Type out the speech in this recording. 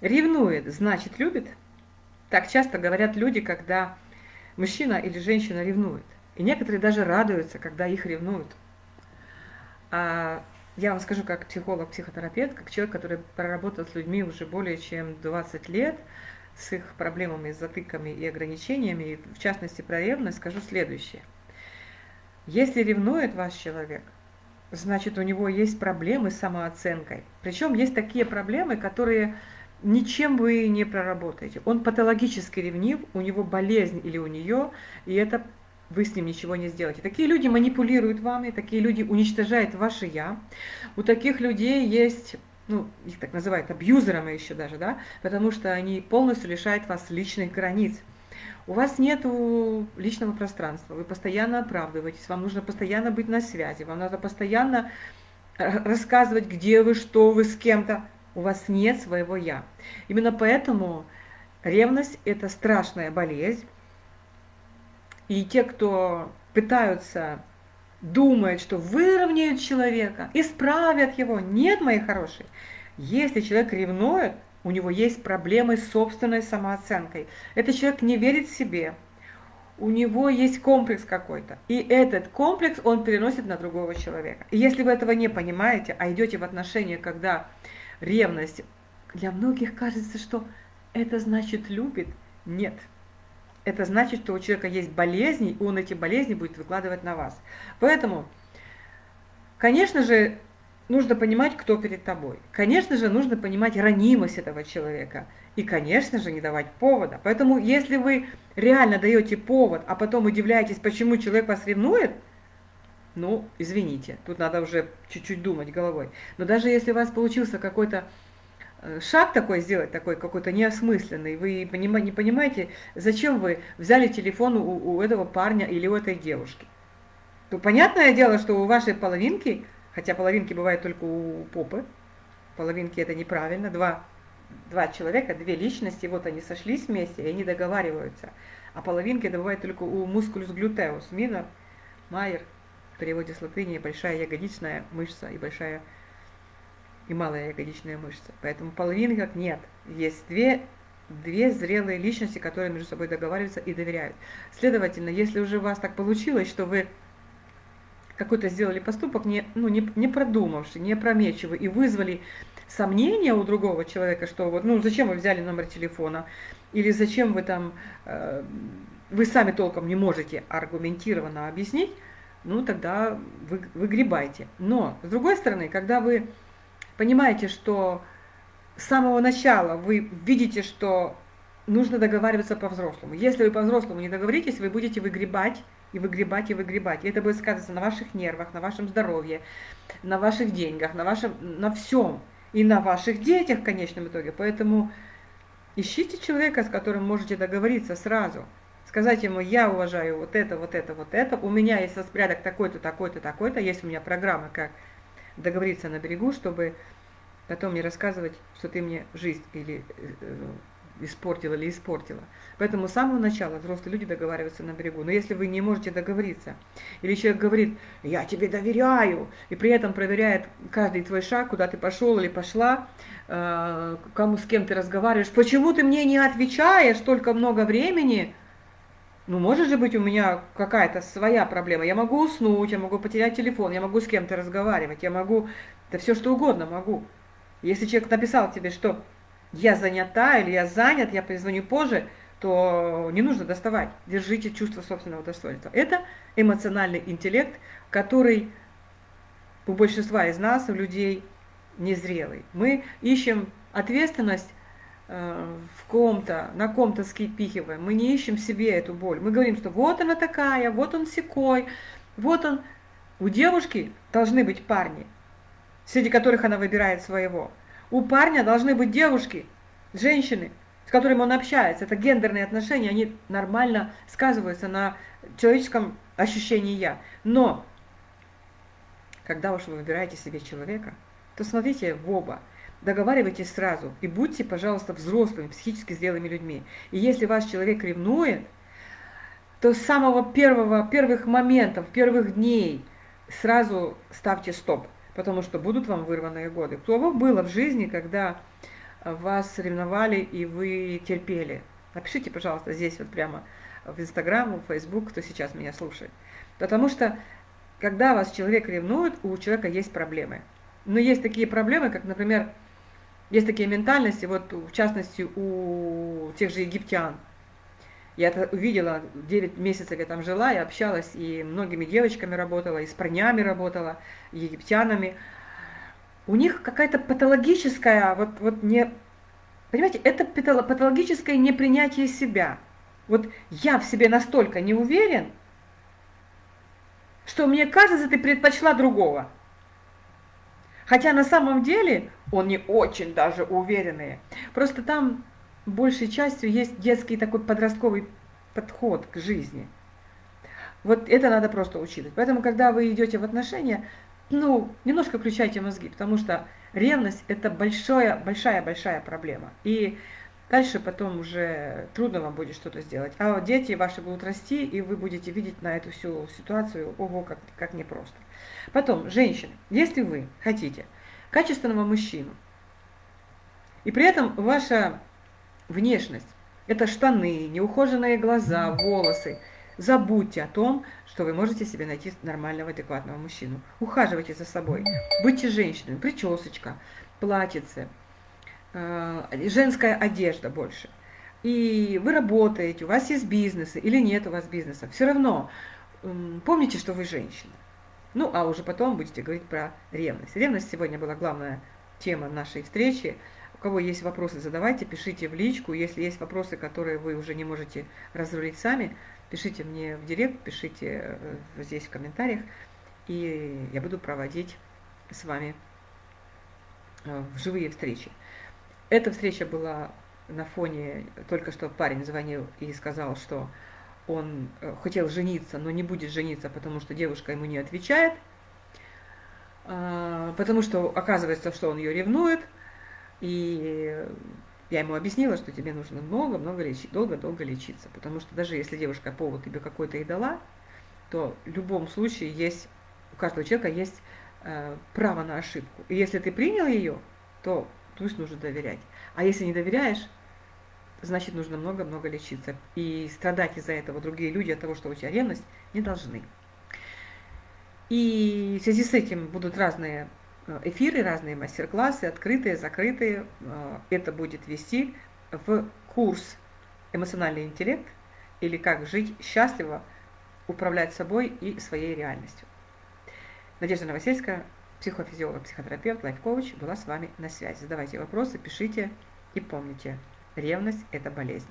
Ревнует, значит любит. Так часто говорят люди, когда мужчина или женщина ревнует. И некоторые даже радуются, когда их ревнуют. А я вам скажу, как психолог, психотерапевт, как человек, который проработал с людьми уже более чем 20 лет, с их проблемами, с затыками и ограничениями, и в частности про ревность, скажу следующее. Если ревнует ваш человек, значит у него есть проблемы с самооценкой. Причем есть такие проблемы, которые ничем вы не проработаете. Он патологически ревнив, у него болезнь или у нее, и это вы с ним ничего не сделаете. Такие люди манипулируют вами, такие люди уничтожают ваше «я». У таких людей есть, ну, их так называют абьюзерами еще даже, да, потому что они полностью лишают вас личных границ. У вас нет личного пространства, вы постоянно оправдываетесь, вам нужно постоянно быть на связи, вам надо постоянно рассказывать, где вы, что вы, с кем-то. У вас нет своего «я». Именно поэтому ревность – это страшная болезнь, и те, кто пытаются, думают, что выровняют человека, исправят его. Нет, мои хорошие. Если человек ревнует, у него есть проблемы с собственной самооценкой. Этот человек не верит в себе, у него есть комплекс какой-то. И этот комплекс он переносит на другого человека. И если вы этого не понимаете, а идете в отношения, когда ревность, для многих кажется, что это значит любит. Нет это значит, что у человека есть болезни, и он эти болезни будет выкладывать на вас. Поэтому, конечно же, нужно понимать, кто перед тобой. Конечно же, нужно понимать ранимость этого человека. И, конечно же, не давать повода. Поэтому, если вы реально даете повод, а потом удивляетесь, почему человек вас ревнует, ну, извините, тут надо уже чуть-чуть думать головой. Но даже если у вас получился какой-то Э, шаг такой сделать, такой какой-то неосмысленный, вы не понимаете, зачем вы взяли телефон у, у этого парня или у этой девушки. То понятное дело, что у вашей половинки, хотя половинки бывают только у попы, половинки это неправильно, два, два человека, две личности, вот они сошлись вместе, и они договариваются. А половинки это бывает только у мускулюс глютеус, минор, майер, переводе с латыни большая ягодичная мышца и большая и малая ягодичная мышца. Поэтому половинок нет. Есть две, две зрелые личности, которые между собой договариваются и доверяют. Следовательно, если уже у вас так получилось, что вы какой-то сделали поступок, не, ну, не, не продумавший, не опрометчивый, и вызвали сомнения у другого человека, что вот, ну, зачем вы взяли номер телефона, или зачем вы там, э, вы сами толком не можете аргументированно объяснить, ну, тогда вы, выгребайте. Но, с другой стороны, когда вы понимаете, что с самого начала вы видите, что нужно договариваться по-взрослому. Если вы по-взрослому не договоритесь, вы будете выгребать и выгребать и выгребать. И это будет сказываться на ваших нервах, на вашем здоровье, на ваших деньгах, на, вашем, на всем. И на ваших детях в конечном итоге. Поэтому ищите человека, с которым можете договориться сразу. Сказать ему, я уважаю вот это, вот это, вот это. У меня есть распорядок такой-то, такой-то, такой-то. Есть у меня программа, как договориться на берегу, чтобы потом не рассказывать, что ты мне жизнь или э, испортила или испортила. Поэтому с самого начала взрослые люди договариваются на берегу. Но если вы не можете договориться, или человек говорит, я тебе доверяю, и при этом проверяет каждый твой шаг, куда ты пошел или пошла, э, кому с кем ты разговариваешь, почему ты мне не отвечаешь столько много времени, ну, может же быть у меня какая-то своя проблема. Я могу уснуть, я могу потерять телефон, я могу с кем-то разговаривать, я могу, да все что угодно могу. Если человек написал тебе, что я занята или я занят, я позвоню позже, то не нужно доставать. Держите чувство собственного достоинства. Это эмоциональный интеллект, который у большинства из нас, у людей, незрелый. Мы ищем ответственность в ком-то, на ком-то скипихиваем, мы не ищем в себе эту боль. Мы говорим, что вот она такая, вот он секой, вот он. У девушки должны быть парни, среди которых она выбирает своего. У парня должны быть девушки, женщины, с которыми он общается. Это гендерные отношения, они нормально сказываются на человеческом ощущении «я». Но, когда уж вы выбираете себе человека, то смотрите в оба – договаривайтесь сразу и будьте, пожалуйста, взрослыми, психически зрелыми людьми. И если ваш человек ревнует, то с самого первого, первых моментов, первых дней сразу ставьте стоп, потому что будут вам вырванные годы. Кого было в жизни, когда вас ревновали и вы терпели. Напишите, пожалуйста, здесь вот прямо в Инстаграм, в Фейсбук, кто сейчас меня слушает. Потому что, когда вас человек ревнует, у человека есть проблемы. Но есть такие проблемы, как, например, есть такие ментальности, вот в частности у тех же египтян. Я это увидела, 9 месяцев я там жила, я общалась и многими девочками работала, и с парнями работала, и египтянами. У них какая-то патологическая, вот, вот не, понимаете, это патологическое непринятие себя. Вот я в себе настолько не уверен, что мне кажется, ты предпочла другого. Хотя на самом деле он не очень даже уверенный. Просто там большей частью есть детский такой подростковый подход к жизни. Вот это надо просто учитывать. Поэтому, когда вы идете в отношения, ну, немножко включайте мозги, потому что ревность – это большая-большая-большая проблема. И дальше потом уже трудно вам будет что-то сделать. А дети ваши будут расти, и вы будете видеть на эту всю ситуацию, ого, как, как непросто. Потом, женщины, если вы хотите качественного мужчину, и при этом ваша внешность – это штаны, неухоженные глаза, волосы, забудьте о том, что вы можете себе найти нормального, адекватного мужчину. Ухаживайте за собой, будьте женщиной, причесочка, платьице, э, женская одежда больше. И вы работаете, у вас есть бизнесы или нет у вас бизнеса, все равно помните, что вы женщина. Ну, а уже потом будете говорить про ревность. Ревность сегодня была главная тема нашей встречи. У кого есть вопросы, задавайте, пишите в личку. Если есть вопросы, которые вы уже не можете разрулить сами, пишите мне в директ, пишите э, здесь в комментариях, и я буду проводить с вами э, живые встречи. Эта встреча была на фоне, только что парень звонил и сказал, что он э, хотел жениться, но не будет жениться, потому что девушка ему не отвечает, а, потому что оказывается, что он ее ревнует, и я ему объяснила, что тебе нужно много-много лечить, долго-долго лечиться, потому что даже если девушка повод тебе какой-то и дала, то в любом случае есть, у каждого человека есть э, право на ошибку. И если ты принял ее, то пусть нужно доверять. А если не доверяешь, значит нужно много-много лечиться. И страдать из-за этого другие люди от того, что у тебя ревность, не должны. И в связи с этим будут разные э, эфиры, разные мастер-классы, открытые, закрытые. Э, это будет вести в курс «Эмоциональный интеллект» или «Как жить счастливо, управлять собой и своей реальностью». Надежда Новосельская, психофизиолог, психотерапевт, лайф-коуч, была с вами на связи. Задавайте вопросы, пишите и помните – Ревность – это болезнь.